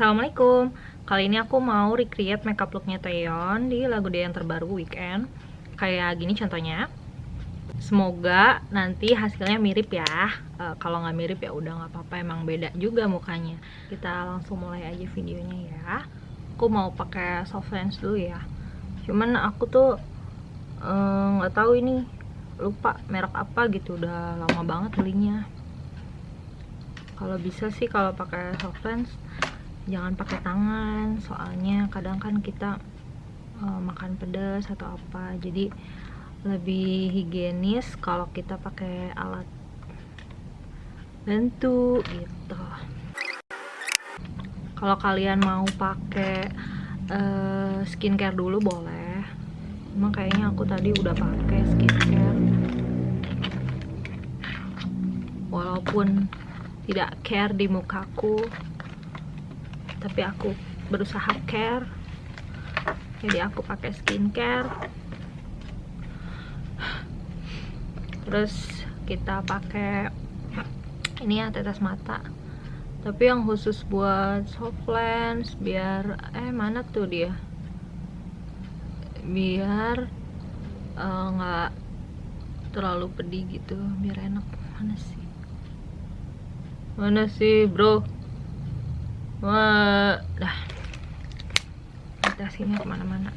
Assalamualaikum. Kali ini aku mau recreate makeup looknya Taeyeon di lagu dia yang terbaru Weekend. Kayak gini contohnya Semoga nanti hasilnya mirip ya. Eh, Kalau nggak mirip ya udah nggak apa-apa Emang beda juga mukanya. Kita langsung mulai aja videonya ya. Aku mau pakai soft lens dulu ya. Cuman aku tuh eh, nggak tahu ini lupa merek apa gitu udah lama banget belinya. Kalau bisa sih kalau pakai soft lens jangan pakai tangan. Soalnya kadang kan kita uh, makan pedas atau apa. Jadi lebih higienis kalau kita pakai alat bantu gitu. Kalau kalian mau pakai uh, skincare dulu boleh. Emang kayaknya aku tadi udah pakai skincare. Walaupun tidak care di mukaku tapi aku berusaha care. Jadi aku pakai skincare terus kita pakai ini ya tetes mata tapi yang khusus buat soft lens biar eh mana tuh dia biar eh, nggak terlalu pedih gitu biar enak mana sih mana sih bro Wah, dah. Kita sini ke mana-mana.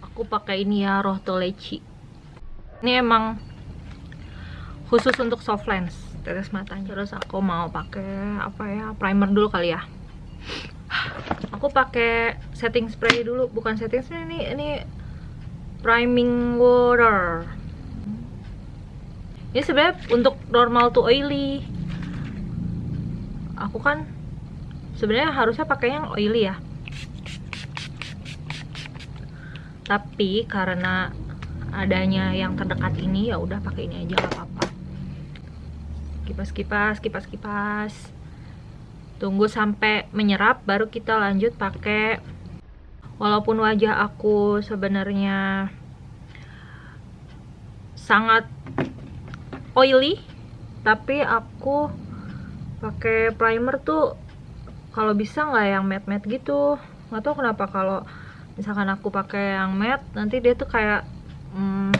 Aku pakai ini ya, Rohto Leci. Ini emang khusus untuk soft lens, tetes matanya. Terus aku mau pakai apa ya, primer dulu kali ya. Aku pakai setting spray dulu, bukan setting spray ini, ini priming water. Ini sebenarnya untuk normal to oily aku kan sebenarnya harusnya pakai yang oily ya tapi karena adanya yang terdekat ini ya udah pakai ini aja nggak apa-apa. Kipas kipas kipas kipas tunggu sampai menyerap baru kita lanjut pakai. Walaupun wajah aku sebenarnya sangat oily tapi aku pakai primer tuh kalau bisa nggak yang matte matte gitu. Nggak tahu kenapa kalau misalkan aku pakai yang matte nanti dia tuh kayak hmm,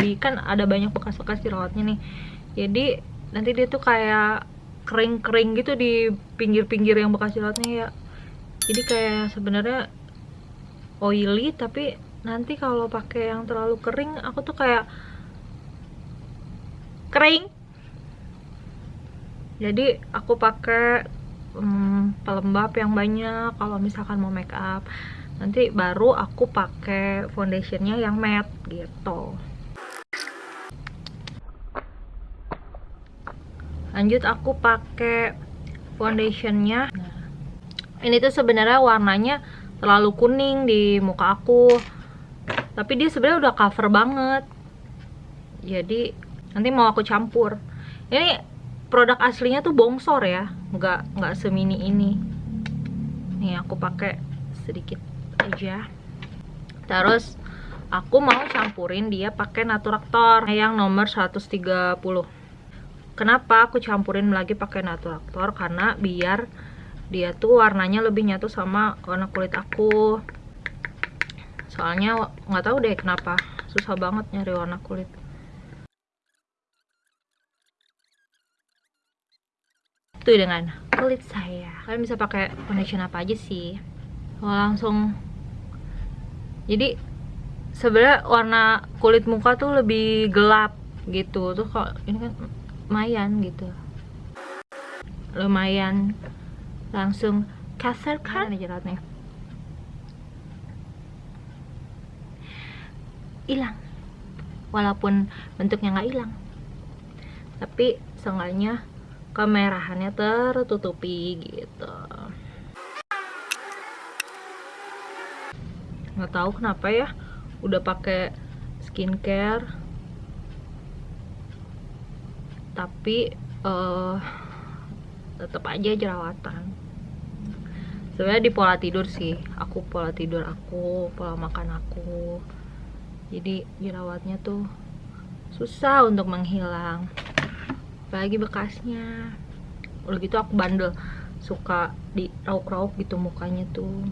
di kan ada banyak bekas-bekas jerawatnya nih. Jadi nanti dia tuh kayak kering-kering gitu di pinggir-pinggir yang bekas jerawatnya ya. Jadi kayak sebenarnya oily tapi nanti kalau pakai yang terlalu kering aku tuh kayak kering. Jadi aku pakai hmm, pelembab yang banyak. Kalau misalkan mau make up nanti baru aku pakai foundationnya yang matte gitu. Lanjut aku pakai foundationnya. Nah, ini tuh sebenarnya warnanya terlalu kuning di muka aku. Tapi dia sebenarnya udah cover banget. Jadi nanti mau aku campur. Ini produk aslinya tuh bongsor ya. Nggak nggak semini ini. Nih aku pakai sedikit aja. Terus aku mau campurin dia pakai Naturaktor yang nomor 130 kenapa aku campurin lagi pakai Naturaktor? Karena biar dia tuh warnanya lebih nyatu sama warna kulit aku. Soalnya nggak tahu deh kenapa. Susah banget nyari warna kulit. Itu dengan kulit saya. Kalian bisa pakai foundation apa aja sih? Langsung jadi sebenarnya warna kulit muka tuh lebih gelap gitu. Tuh kalau ini kan lumayan gitu. Lumayan langsung kasar kan aja jeratnya? Hilang. Walaupun bentuknya nggak hilang. Tapi seenggaknya kemerahannya tertutupi gitu nggak tahu kenapa ya udah pakai skincare. Tapi uh, tetap aja jerawatan. Sebenarnya di pola tidur sih aku pola tidur aku pola makan aku. Jadi jerawatnya tuh susah untuk menghilang. Apalagi bekasnya. Udah gitu aku bandel suka di rauk-rauk gitu mukanya tuh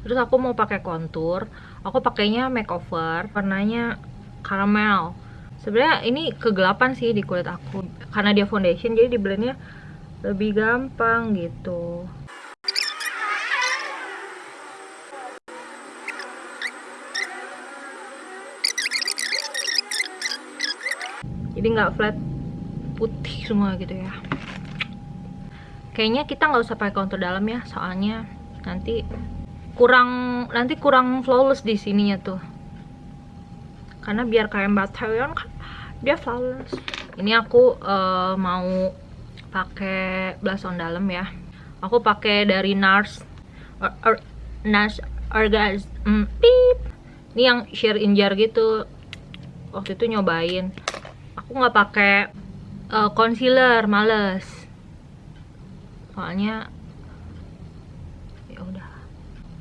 terus aku mau pakai kontur. Aku pakainya makeover warnanya caramel sebenarnya ini kegelapan sih di kulit aku. Karena dia foundation jadi di blendnya lebih gampang gitu. Jadi nggak flat putih semua gitu ya. Kayaknya kita nggak usah pakai kontur dalam ya soalnya nanti kurang nanti kurang flawless di sininya tuh. Karena biar kayak Mbak Taeyeon kan dia flawless. Ini aku uh, mau pakai blush on dalam ya. Aku pakai dari NARS or, or, NARS Orgaz mm, pip ini yang sheer in jar gitu. Waktu itu nyobain. Aku nggak pakai uh, concealer males. Soalnya ya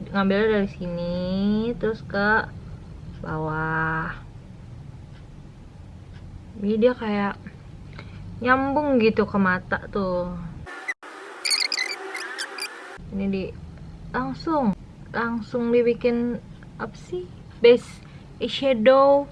ngambilnya dari sini terus ke bawah. Jadi dia kayak nyambung gitu ke mata tuh. Ini di langsung langsung dibikin apa sih? Base eyeshadow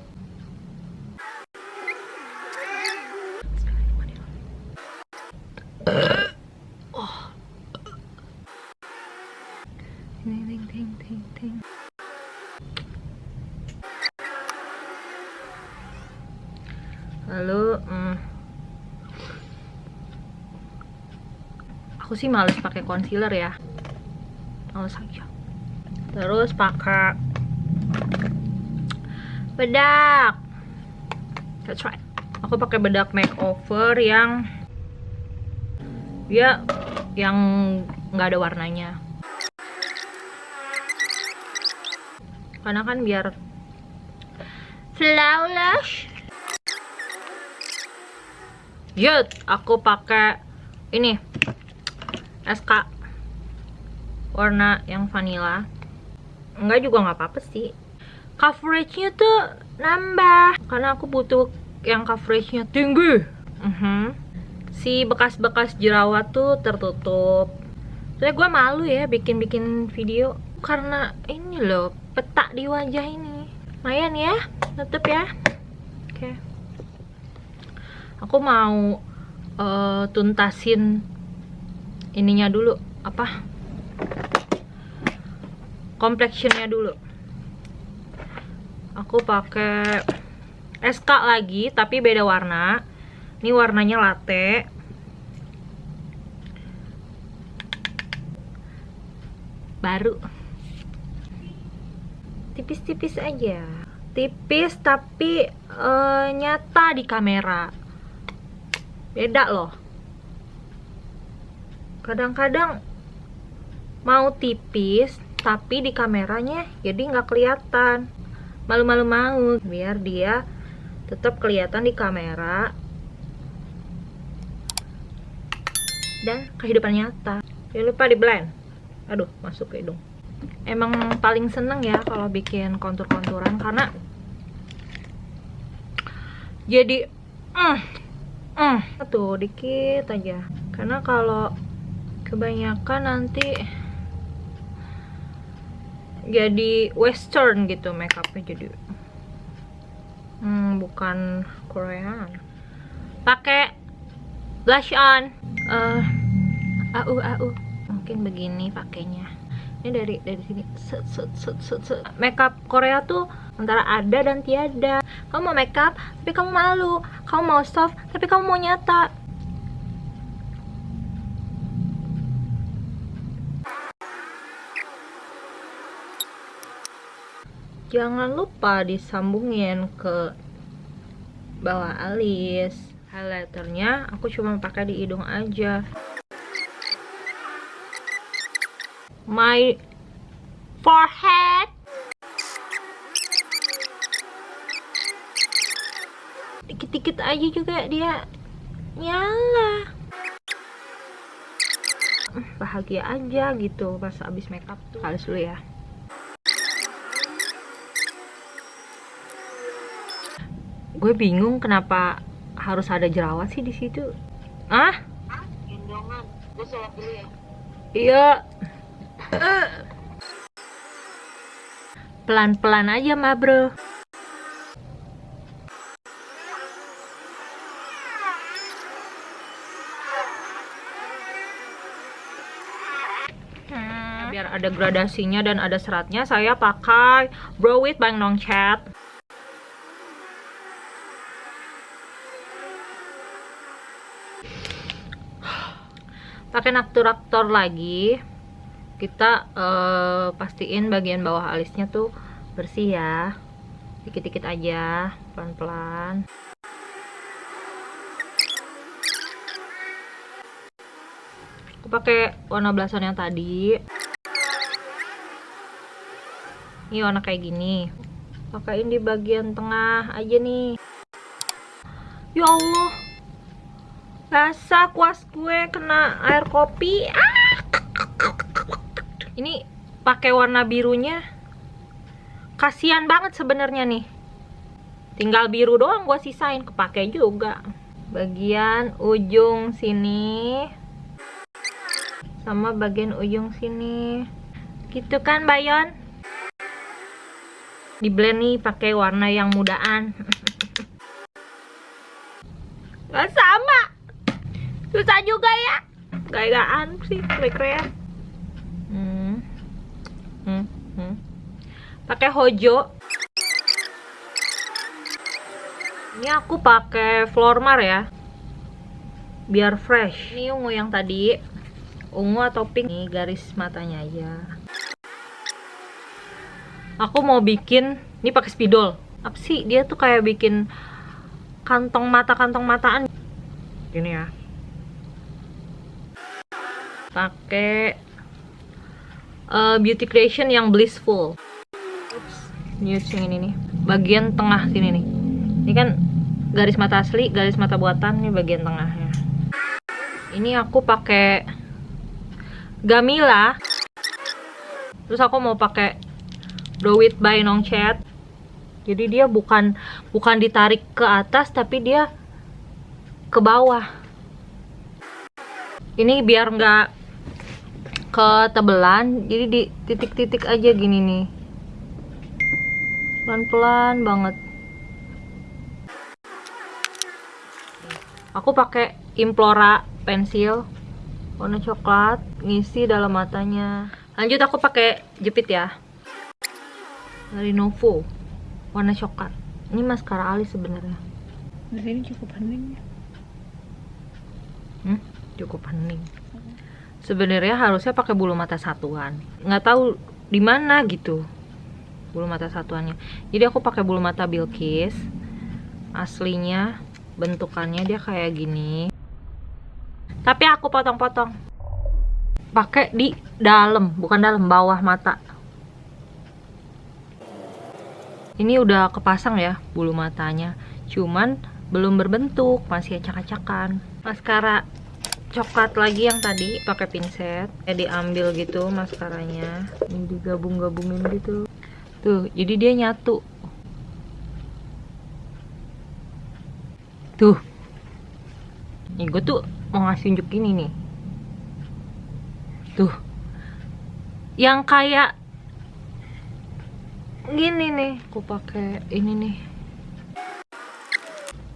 lalu hmm, aku sih males pakai concealer ya. Males aja terus pakai bedak. That's right. Aku pakai bedak makeover yang dia yang nggak ada warnanya. Karena kan biar flawless Yut, aku pakai ini SK warna yang vanilla. Enggak juga nggak apa-apa sih. Coveragenya tuh nambah karena aku butuh yang coveragenya tinggi. Uh -huh. Si bekas-bekas jerawat tuh tertutup. Soalnya gue malu ya bikin-bikin video karena ini loh petak di wajah ini. Lumayan ya, tutup ya. Oke. Okay aku mau uh, tuntasin ininya dulu apa? Complexionnya dulu. Aku pakai SK lagi tapi beda warna. Ini warnanya latte. Baru. Tipis-tipis aja. Tipis tapi uh, nyata di kamera beda loh. Kadang-kadang mau tipis tapi di kameranya jadi nggak kelihatan. Malu-malu mau biar dia tetap kelihatan di kamera dan kehidupan nyata. Jangan lupa di blend. Aduh masuk ke hidung. Emang paling seneng ya kalau bikin kontur-konturan karena jadi mm, mm, tuh dikit aja. Karena kalau kebanyakan nanti jadi western gitu makeupnya jadi. Hmm, bukan Korean. Pakai blush on. Uh, au au. Mungkin begini pakainya ini dari dari sini. Set, set, set, set, set. makeup Korea tuh antara ada dan tiada. Kamu mau makeup tapi kamu malu. Kamu mau soft tapi kamu mau nyata. Jangan lupa disambungin ke bawah alis. Highlighternya aku cuma pakai di hidung aja my forehead. Dikit-dikit aja juga dia nyala. Bahagia aja gitu pas abis makeup tuh. Halus dulu ya. Gue bingung kenapa harus ada jerawat sih di situ. Ah gendongan. Gue sholat dulu ya. Iya pelan-pelan aja mah bro. Hmm, biar ada gradasinya dan ada seratnya saya pakai Brow It by Nong Chat. Pakai naktur-naktur lagi kita eh, pastiin bagian bawah alisnya tuh bersih ya. Dikit-dikit aja pelan-pelan. Aku pakai warna belasan yang tadi. Ini warna kayak gini. Pakaiin di bagian tengah aja nih. Ya Allah. Basah kuas gue kena air kopi. Ah ini pakai warna birunya. Kasihan banget sebenarnya nih. Tinggal biru doang gue sisain kepake juga. Bagian ujung sini. Sama bagian ujung sini. Gitu kan Bayon? Di blend nih pakai warna yang mudaan. Gak sama. Susah juga ya. Gaya-gayaan sih keren. Hmm. Pakai hojo. Ini aku pakai Flormar ya. Biar fresh. Ini ungu yang tadi. Ungu atau pink? Nih garis matanya aja. Aku mau bikin ini pakai spidol. Apa sih? Dia tuh kayak bikin kantong mata kantong mataan. Gini ya. Pakai uh, beauty creation yang blissful. Nude yang ini nih bagian tengah sini nih. Ini kan garis mata asli garis mata buatan nih bagian tengahnya. Ini aku pakai Gamila. Terus aku mau pakai It by Nong Chat jadi dia bukan bukan ditarik ke atas tapi dia ke bawah. Ini biar nggak ketebelan jadi di titik-titik aja gini nih. Pelan-pelan banget. Aku pakai Implora pensil warna coklat ngisi dalam matanya. Lanjut aku pakai jepit ya. Dari Novo warna coklat. Ini maskara alis sebenarnya. Di sini cukup hening hmm, cukup hening sebenarnya harusnya pakai bulu mata satuan. Nggak tahu di mana gitu bulu mata satuannya. Jadi aku pakai bulu mata Bilkis. Aslinya bentukannya dia kayak gini. Tapi aku potong-potong. Pakai di dalam bukan dalam bawah mata. Ini udah kepasang ya bulu matanya. Cuman belum berbentuk masih acak-acakan. Maskara coklat lagi yang tadi pakai pinset ya diambil gitu maskaranya. Ini digabung-gabungin gitu. Tuh jadi dia nyatu. Tuh. Nih gue tuh mau ngasih unjuk ini nih. Tuh. Yang kayak gini nih. Aku pakai ini nih.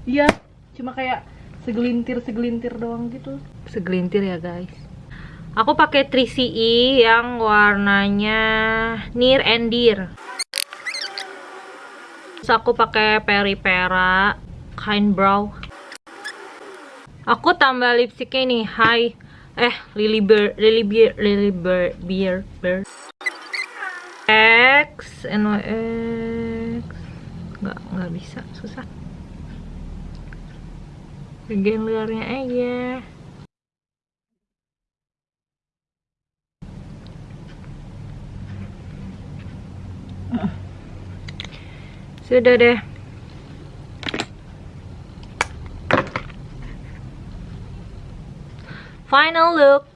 Iya cuma kayak segelintir segelintir doang gitu. Segelintir ya guys. Aku pakai 3CE yang warnanya near and dear. Terus aku pakai peripera kind brow. Aku tambah lipstiknya nih high eh lily bear lily bear lily bear beer bear. X NYX nggak nggak bisa susah bagian luarnya aja sudah deh final look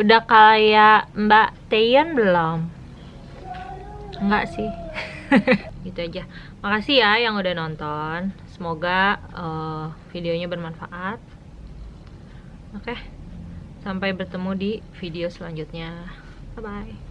Udah kayak Mbak Taeyeon belum? Enggak sih. gitu aja. Makasih ya yang udah nonton. Semoga eh, videonya bermanfaat. Oke. Sampai bertemu di video selanjutnya. Bye bye.